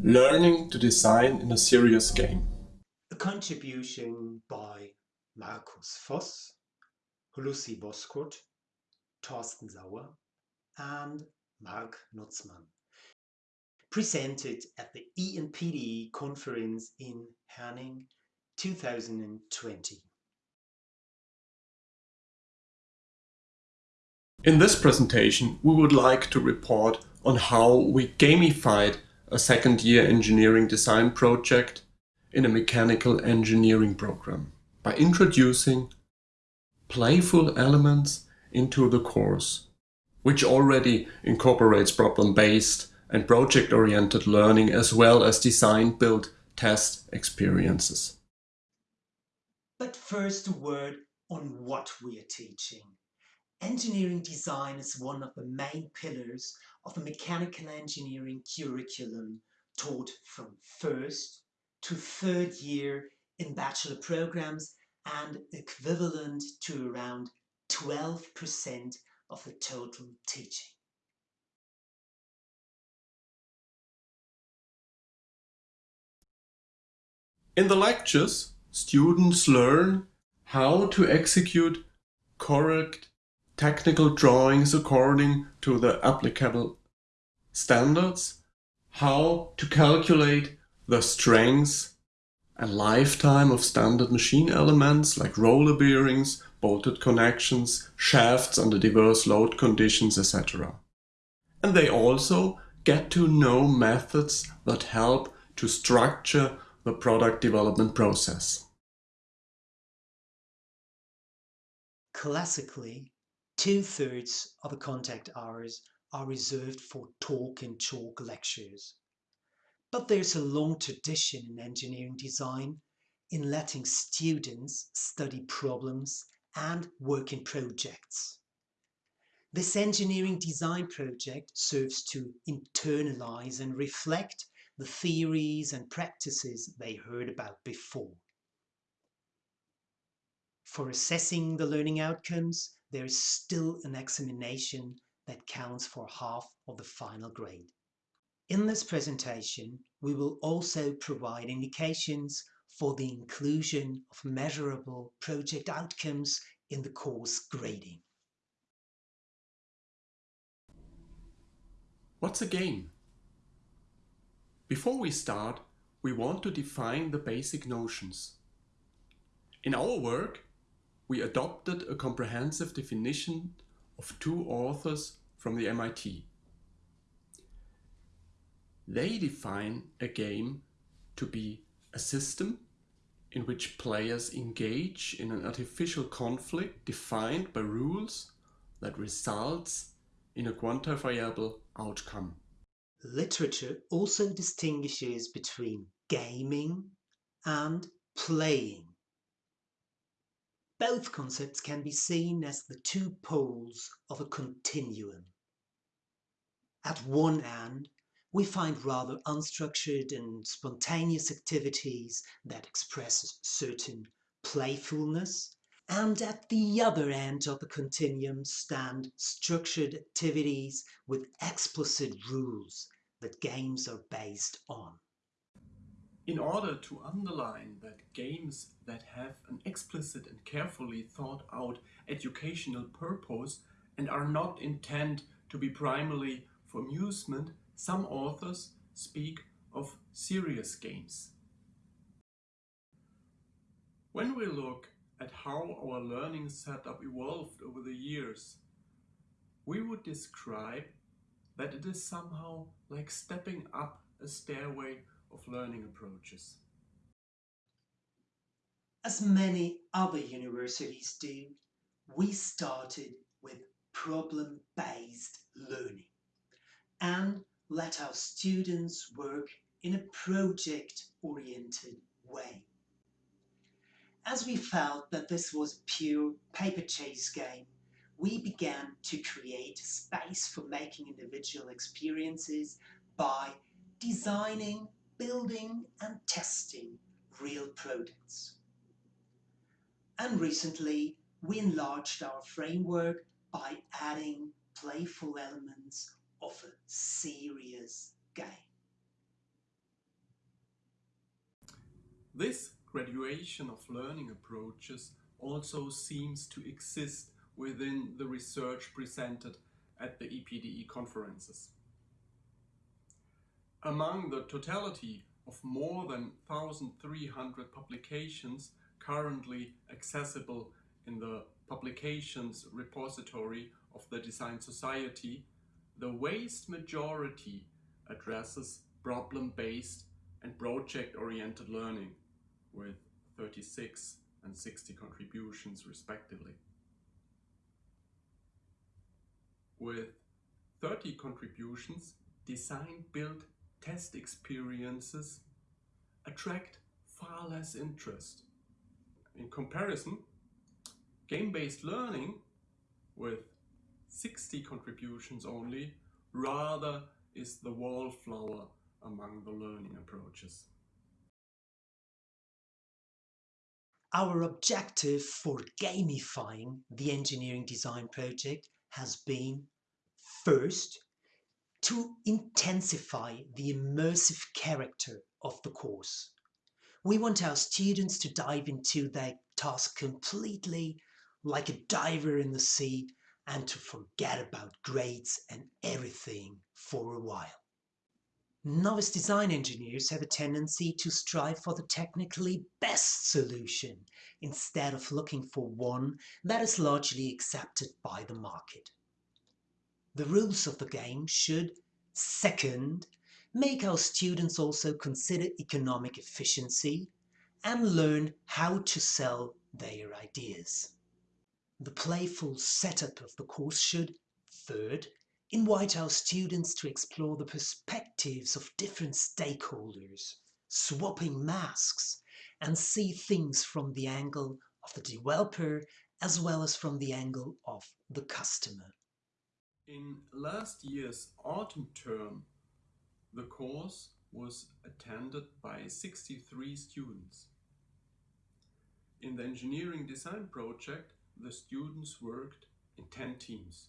Learning to design in a serious game. A contribution by Markus Voss, Lucy Boskurt, Thorsten Sauer and Mark Nutzmann. Presented at the ENPD conference in Herning 2020. In this presentation, we would like to report on how we gamified a second year engineering design project in a mechanical engineering program by introducing playful elements into the course, which already incorporates problem-based and project-oriented learning as well as design-build test experiences. But first a word on what we are teaching. Engineering design is one of the main pillars of the mechanical engineering curriculum taught from first to third year in bachelor programs and equivalent to around 12% of the total teaching. In the lectures, students learn how to execute correct technical drawings according to the applicable standards, how to calculate the strengths and lifetime of standard machine elements like roller bearings, bolted connections, shafts under diverse load conditions, etc. And they also get to know methods that help to structure the product development process. Classically, Two-thirds of the contact hours are reserved for talk and chalk lectures. But there's a long tradition in engineering design in letting students study problems and work in projects. This engineering design project serves to internalize and reflect the theories and practices they heard about before. For assessing the learning outcomes, there is still an examination that counts for half of the final grade. In this presentation, we will also provide indications for the inclusion of measurable project outcomes in the course grading. What's a game? Before we start, we want to define the basic notions. In our work, we adopted a comprehensive definition of two authors from the MIT. They define a game to be a system in which players engage in an artificial conflict defined by rules that results in a quantifiable outcome. Literature also distinguishes between gaming and playing. Both concepts can be seen as the two poles of a continuum. At one end, we find rather unstructured and spontaneous activities that express certain playfulness, and at the other end of the continuum stand structured activities with explicit rules that games are based on. In order to underline that games that have an explicit and carefully thought out educational purpose and are not intended to be primarily for amusement, some authors speak of serious games. When we look at how our learning setup evolved over the years, we would describe that it is somehow like stepping up a stairway of learning approaches. As many other universities do, we started with problem-based learning and let our students work in a project-oriented way. As we felt that this was a pure paper chase game, we began to create space for making individual experiences by designing building and testing real products. And recently, we enlarged our framework by adding playful elements of a serious game. This graduation of learning approaches also seems to exist within the research presented at the EPDE conferences. Among the totality of more than 1,300 publications currently accessible in the publications repository of the Design Society, the vast majority addresses problem-based and project-oriented learning with 36 and 60 contributions respectively. With 30 contributions, design-build test experiences attract far less interest. In comparison, game-based learning with 60 contributions only rather is the wallflower among the learning approaches. Our objective for gamifying the engineering design project has been first to intensify the immersive character of the course. We want our students to dive into their task completely like a diver in the sea and to forget about grades and everything for a while. Novice design engineers have a tendency to strive for the technically best solution instead of looking for one that is largely accepted by the market. The rules of the game should, second, make our students also consider economic efficiency and learn how to sell their ideas. The playful setup of the course should, third, invite our students to explore the perspectives of different stakeholders, swapping masks, and see things from the angle of the developer as well as from the angle of the customer. In last year's autumn term, the course was attended by 63 students. In the engineering design project, the students worked in 10 teams.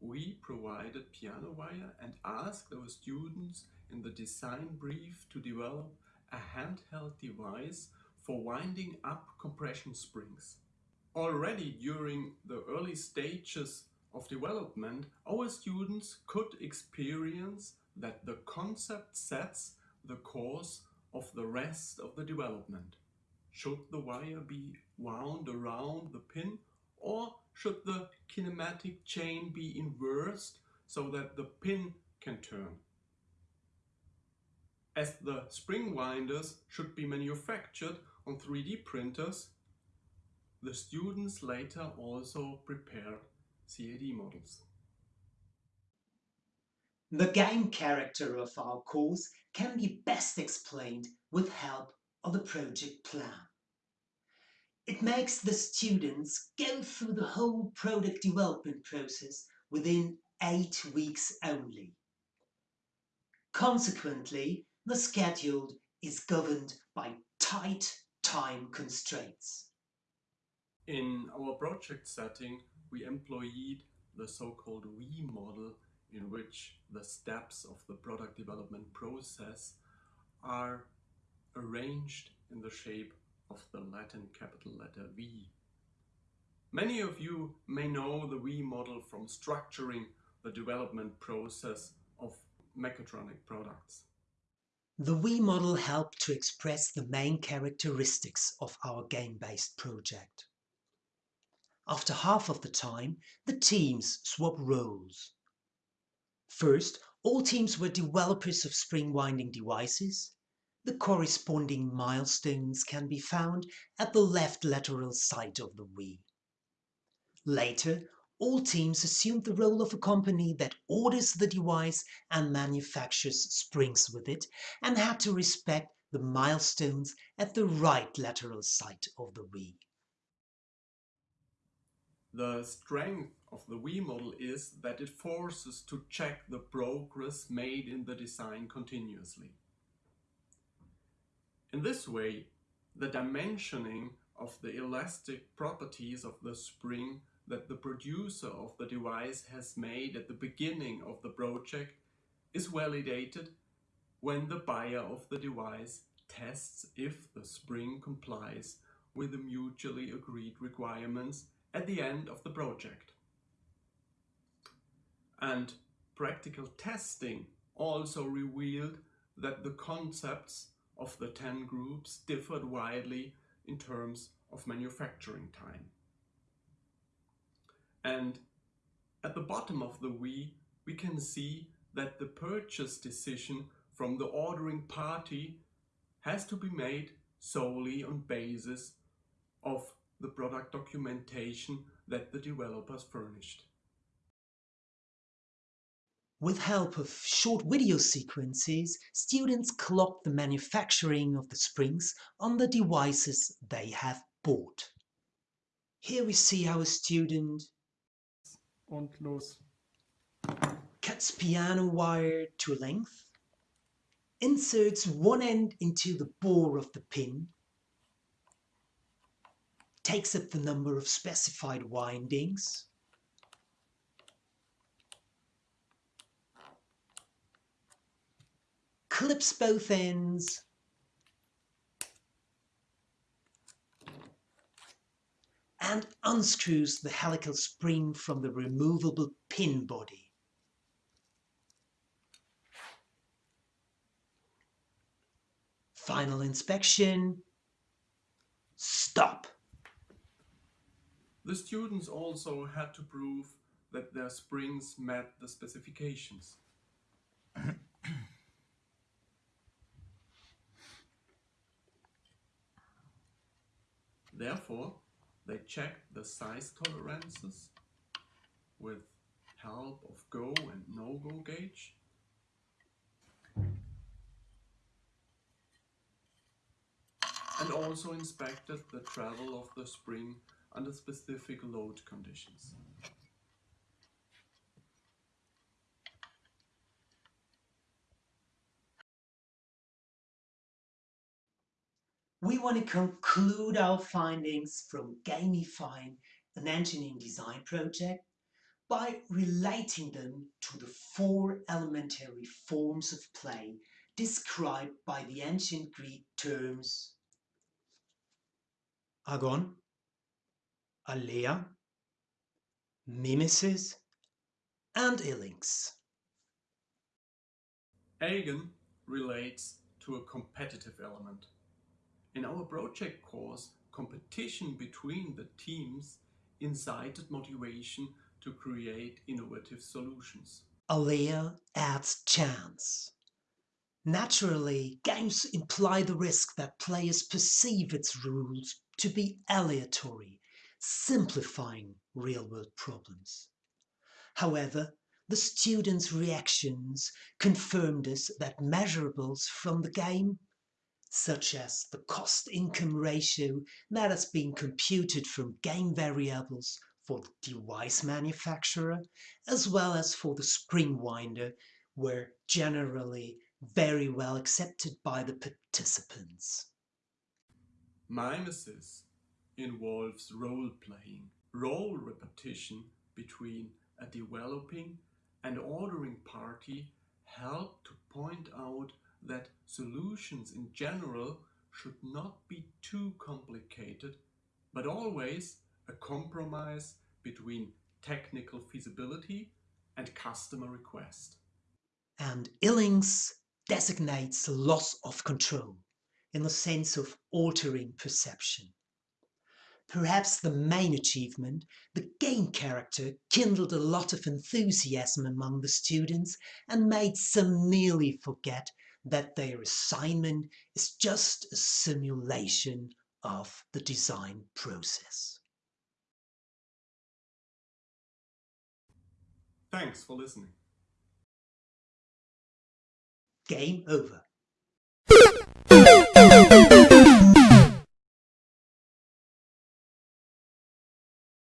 We provided piano wire and asked our students in the design brief to develop a handheld device for winding up compression springs. Already during the early stages of development, our students could experience that the concept sets the course of the rest of the development. Should the wire be wound around the pin or should the kinematic chain be inversed so that the pin can turn? As the spring winders should be manufactured on 3D printers, the students later also prepared CAD models. The game character of our course can be best explained with help of the project plan. It makes the students go through the whole product development process within eight weeks only. Consequently, the schedule is governed by tight time constraints. In our project setting, we employed the so-called V model in which the steps of the product development process are arranged in the shape of the Latin capital letter V. Many of you may know the V model from structuring the development process of mechatronic products. The V model helped to express the main characteristics of our game-based project. After half of the time, the teams swap roles. First, all teams were developers of spring winding devices. The corresponding milestones can be found at the left lateral side of the V. Later, all teams assumed the role of a company that orders the device and manufactures springs with it and had to respect the milestones at the right lateral side of the V. The strength of the V model is that it forces to check the progress made in the design continuously. In this way, the dimensioning of the elastic properties of the spring that the producer of the device has made at the beginning of the project is validated when the buyer of the device tests if the spring complies with the mutually agreed requirements at the end of the project. And practical testing also revealed that the concepts of the 10 groups differed widely in terms of manufacturing time. And at the bottom of the V, we can see that the purchase decision from the ordering party has to be made solely on basis of the product documentation that the developers furnished. With help of short video sequences, students clock the manufacturing of the springs on the devices they have bought. Here we see how a student Und los. cuts piano wire to length, inserts one end into the bore of the pin, takes up the number of specified windings, clips both ends, and unscrews the helical spring from the removable pin body. Final inspection. Stop. The students also had to prove that their springs met the specifications. Therefore, they checked the size tolerances with help of go and no-go gauge. And also inspected the travel of the spring under specific load conditions. We want to conclude our findings from gamifying an engineering design project by relating them to the four elementary forms of play described by the ancient Greek terms agon, alea, mimesis, and ilinx. Agon relates to a competitive element. In our project course, competition between the teams incited motivation to create innovative solutions. Alea adds chance. Naturally, games imply the risk that players perceive its rules to be aleatory, simplifying real-world problems. However, the students' reactions confirmed us that measurables from the game, such as the cost-income ratio that has been computed from game variables for the device manufacturer, as well as for the spring winder, were generally very well accepted by the participants. Mimesis involves role-playing, role repetition between a developing and ordering party help to point out that solutions in general should not be too complicated, but always a compromise between technical feasibility and customer request. And ilinx designates loss of control in the sense of altering perception. Perhaps the main achievement, the game character kindled a lot of enthusiasm among the students and made some nearly forget that their assignment is just a simulation of the design process. Thanks for listening. Game over.